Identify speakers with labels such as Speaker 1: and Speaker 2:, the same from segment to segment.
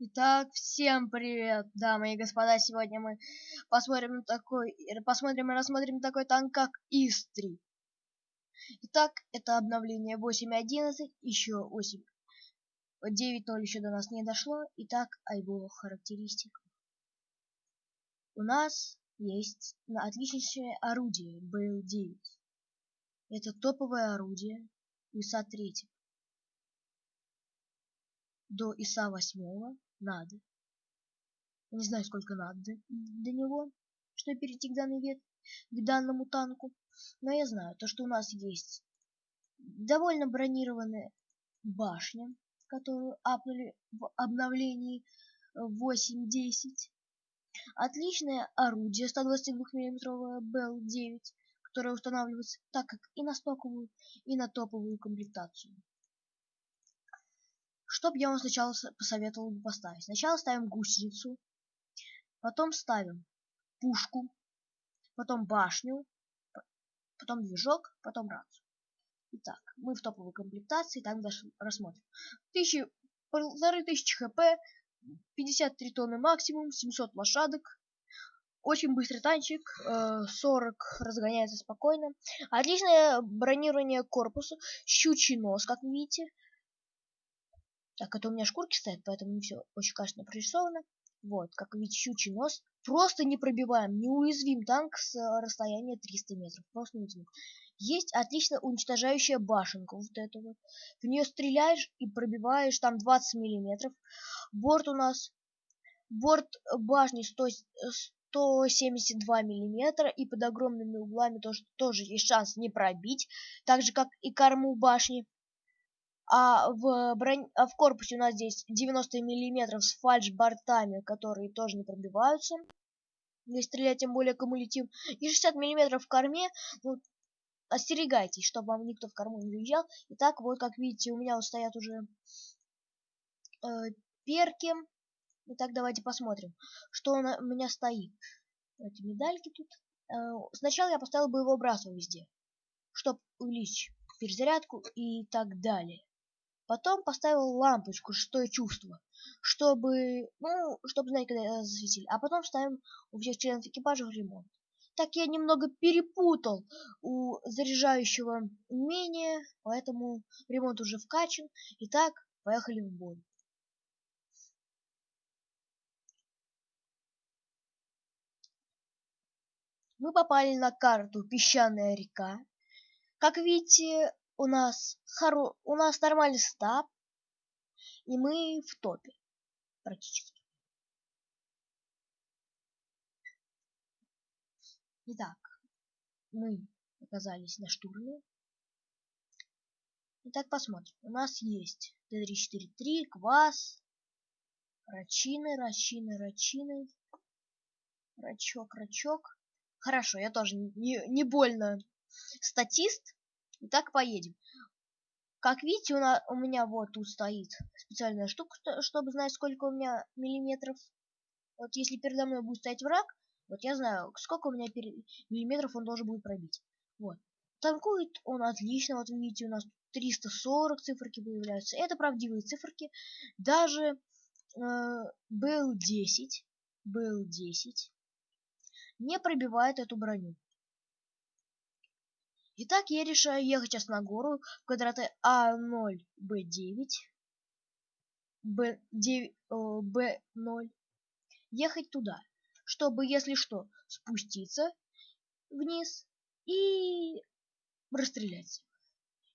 Speaker 1: Итак, всем привет, дамы и господа. Сегодня мы посмотрим такой, посмотрим и рассмотрим такой танк, как ИС-3. Итак, это обновление 8.11, еще 8. 9.0 еще до нас не дошло. Итак, о его характеристиках. У нас есть отличнейшее орудие БЛ-9. Это топовое орудие ИСа-3 до ИСа 8 надо. не знаю, сколько надо до него, чтобы перейти к данной вет, к данному танку. Но я знаю, то, что у нас есть довольно бронированная башня, которую апнули в обновлении 8.10. Отличное орудие 122 мм БЛ-9, которое устанавливается так как и на стоковую, и на топовую комплектацию. Что бы я вам сначала посоветовал бы поставить? Сначала ставим гусеницу, потом ставим пушку, потом башню, потом движок, потом рацию. Итак, мы в топовой комплектации, так даже рассмотрим. Тысячи, полторы тысячи хп, 53 тонны максимум, 700 лошадок. Очень быстрый танчик, 40 э, разгоняется спокойно. Отличное бронирование корпуса, щучий нос, как видите. Так, это у меня шкурки стоят, поэтому не все очень качественно прорисовано. Вот, как видите, щучий нос. Просто не пробиваем, неуязвим танк с э, расстояния 300 метров. Просто неуязвим. Есть отлично уничтожающая башенка, вот эта вот. В нее стреляешь и пробиваешь там 20 миллиметров. Борт у нас, борт башни 100, 172 миллиметра и под огромными углами тоже, тоже есть шанс не пробить, так же как и корму башни а в, бронь... а в корпусе у нас здесь 90 миллиметров с фальш-бортами, которые тоже не пробиваются. Если стрелять, тем более кумулятив. И 60 миллиметров в корме. Ну, остерегайтесь, чтобы вам никто в корму не заезжал. Итак, вот как видите, у меня вот стоят уже э, перки. Итак, давайте посмотрим, что у меня стоит. Эти медальки тут. Э, сначала я поставил его боевой везде, чтобы увеличить перезарядку и так далее. Потом поставил лампочку «Шестое чувство», чтобы, ну, чтобы знать, когда засветили. А потом ставим у всех членов экипажа в ремонт. Так я немного перепутал у заряжающего умения, поэтому ремонт уже вкачан. Итак, поехали в бой. Мы попали на карту «Песчаная река». Как видите, у нас хоро... у нас нормальный стаб, и мы в топе практически. Итак, мы оказались на штурме. Итак, посмотрим. У нас есть Т-343, Квас, Рачины, Рачины, Рачины, Рачок, Рачок. Хорошо, я тоже не, не больно статист, Итак, поедем. Как видите, у, на, у меня вот тут стоит специальная штука, чтобы знать, сколько у меня миллиметров. Вот если передо мной будет стоять враг, вот я знаю, сколько у меня перед... миллиметров он должен будет пробить. Вот. Танкует он отлично, вот видите, у нас 340 циферки появляются. Это правдивые циферки. Даже э, был 10, был 10 не пробивает эту броню. Итак, я решаю ехать сейчас на гору в квадраты А0, Б9, Б9, Б0. Ехать туда, чтобы, если что, спуститься вниз и расстрелять.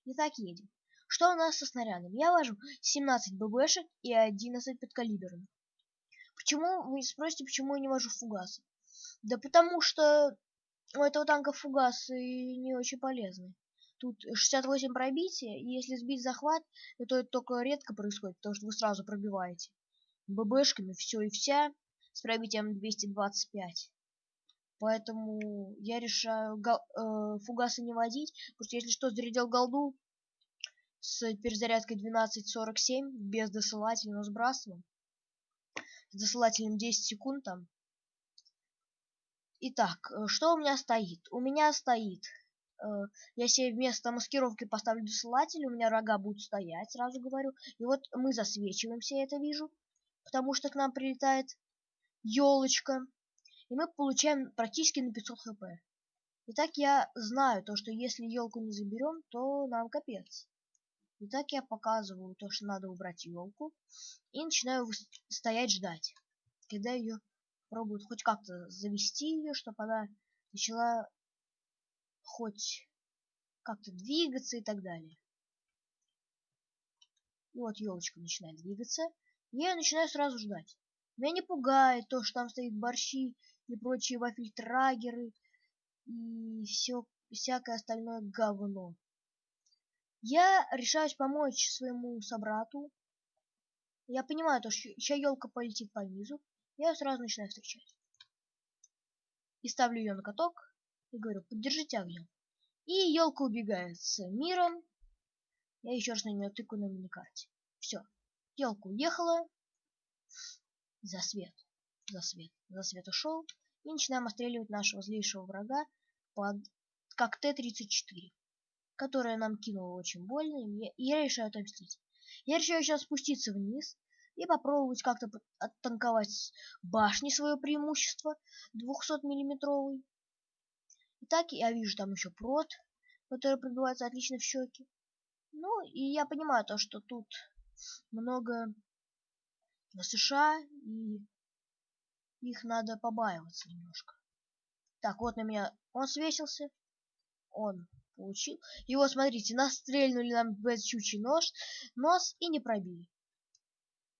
Speaker 1: Итак, едем. Что у нас со снарядами? Я вожу 17 ББшек и 11 подкалиберных. Почему, вы спросите, почему я не вожу фугасы? Да потому что у этого танка фугасы не очень полезны. Тут 68 пробития, и если сбить захват, то это только редко происходит, потому что вы сразу пробиваете. ББшками все и вся с пробитием 225. Поэтому я решаю э, фугасы не водить, потому что если что, зарядил голду с перезарядкой 12.47 без досылателя, но сбрасываем. С досылателем 10 секунд там Итак, э, что у меня стоит? У меня стоит, э, я себе вместо маскировки поставлю досылатель, у меня рога будут стоять, сразу говорю. И вот мы засвечиваемся, я это вижу. потому что к нам прилетает елочка, и мы получаем практически на 500 хп. Итак, я знаю то, что если елку не заберем, то нам капец. Итак, я показываю то, что надо убрать елку, и начинаю стоять ждать, когда ее пробуют хоть как-то завести ее, чтобы она начала хоть как-то двигаться и так далее. И вот елочка начинает двигаться, я начинаю сразу ждать. Меня не пугает то, что там стоит борщи и прочие вафельтрагеры и все всякое остальное говно. Я решаюсь помочь своему собрату. Я понимаю, то, что сейчас елка полетит по низу. Я сразу начинаю встречать. И ставлю ее на каток и говорю, поддержите огнем. И елка убегает с миром. Я еще раз на нее тыкаю на миникарте. Все. Елка уехала. За свет. За свет. За свет ушел. И начинаем отстреливать нашего злейшего врага под как Т-34, которая нам кинула очень больно, и я решаю отомстить. Я решаю сейчас спуститься вниз и попробовать как-то оттанковать башни свое преимущество 200-миллиметровый. Итак, я вижу там еще прот, который пробивается отлично в щеки. Ну, и я понимаю то, что тут много на США, и их надо побаиваться немножко. Так, вот на меня он свесился. Он получил. Вот, смотрите, нас стрельнули нам без чучий нож, нос и не пробили.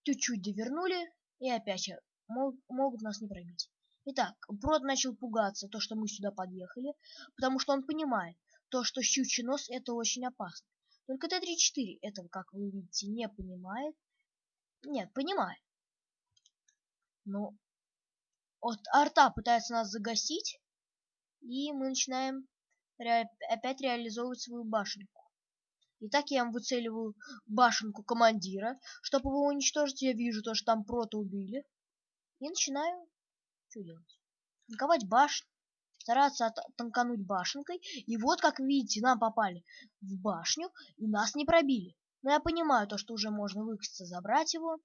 Speaker 1: Чуть-чуть довернули, и опять мог, могут нас не пробить. Итак, Брод начал пугаться, то, что мы сюда подъехали, потому что он понимает, то, что щучий нос это очень опасно. Только Т-34 этого, как вы видите, не понимает. Нет, понимает. Но вот арта пытается нас загасить, и мы начинаем ре опять реализовывать свою башенку. Итак, я выцеливаю башенку командира, чтобы его уничтожить. Я вижу то, что там прото убили. И начинаю что делать? Танковать башню, стараться танкануть башенкой. И вот, как видите, нам попали в башню, и нас не пробили. Но я понимаю то, что уже можно выкатиться, забрать его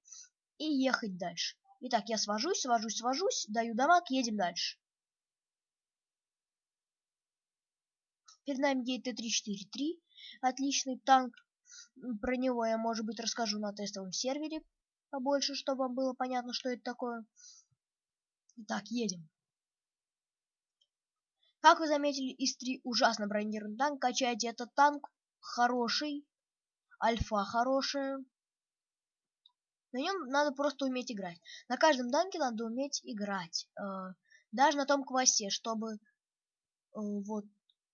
Speaker 1: и ехать дальше. Итак, я свожусь, свожусь, свожусь, даю дамаг, едем дальше. Перед нами едет Т-343, отличный танк. Про него я, может быть, расскажу на тестовом сервере побольше, чтобы вам было понятно, что это такое. Итак, едем. Как вы заметили, ИС-3 ужасно бронированный танк. Качайте этот танк хороший. Альфа хорошая. На нем надо просто уметь играть. На каждом танке надо уметь играть. Э, даже на том квасте, чтобы э, вот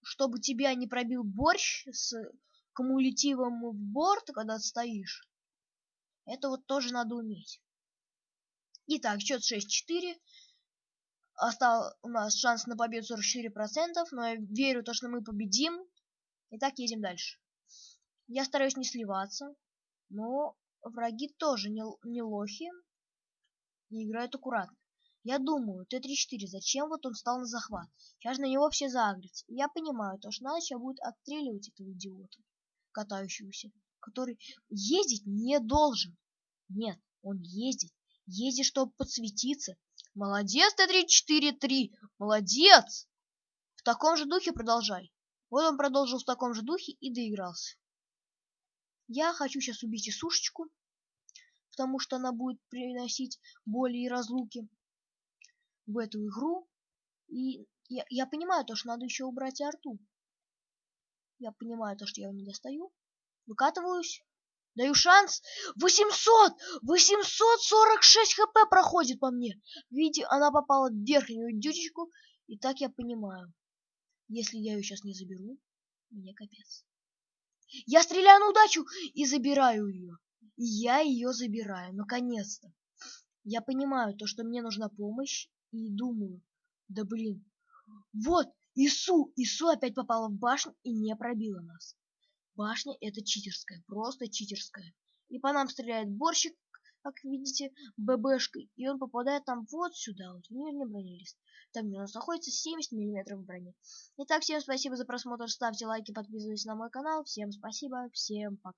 Speaker 1: чтобы тебя не пробил борщ с кумулятивом в борт, когда стоишь. Это вот тоже надо уметь. Итак, счет 6-4. Остал у нас шанс на победу 44%, но я верю, то, что мы победим. Итак, едем дальше. Я стараюсь не сливаться, но враги тоже не, не лохи и играют аккуратно. Я думаю, Т-34, зачем вот он стал на захват? Сейчас на него все загрятся. я понимаю, то, что надо будет отстреливать этого идиота, катающегося, который ездить не должен. Нет, он ездит. Ездит, чтобы подсветиться. Молодец, Т-34-3! Молодец! В таком же духе продолжай. Вот он продолжил в таком же духе и доигрался. Я хочу сейчас убить и сушечку, потому что она будет приносить боли и разлуки в эту игру. И я, я понимаю то, что надо еще убрать арту. Я понимаю то, что я его не достаю. Выкатываюсь. Даю шанс. 800! 846 хп проходит по мне. Видите, она попала в верхнюю дючечку. И так я понимаю. Если я ее сейчас не заберу, мне капец. Я стреляю на удачу и забираю ее. я ее забираю, наконец-то. Я понимаю то, что мне нужна помощь, и думаю, да блин, вот, Ису, Ису опять попала в башню и не пробила нас. Башня это читерская, просто читерская. И по нам стреляет борщик, как видите, ББшкой, и он попадает там вот сюда, вот в нижний бронелист. Там у нас находится 70 миллиметров брони. Итак, всем спасибо за просмотр, ставьте лайки, подписывайтесь на мой канал. Всем спасибо, всем пока.